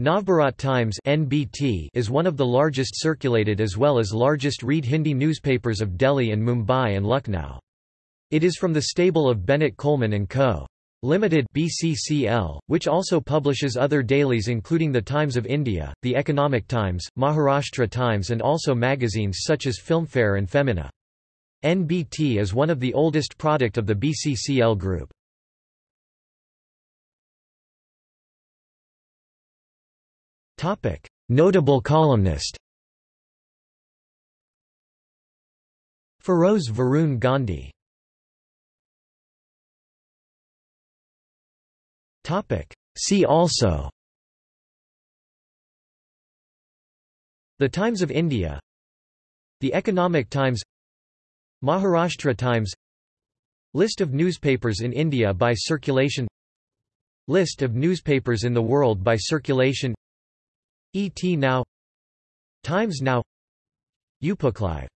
Navbharat Times (NBT) is one of the largest circulated as well as largest read Hindi newspapers of Delhi and Mumbai and Lucknow. It is from the stable of Bennett Coleman & Co. Limited (BCCL), which also publishes other dailies including The Times of India, The Economic Times, Maharashtra Times and also magazines such as Filmfare and Femina. NBT is one of the oldest product of the BCCL group. Notable columnist Feroze Varun Gandhi. See also The Times of India The Economic Times Maharashtra Times List of newspapers in India by circulation List of newspapers in the world by circulation ET Now Times Now Upaklive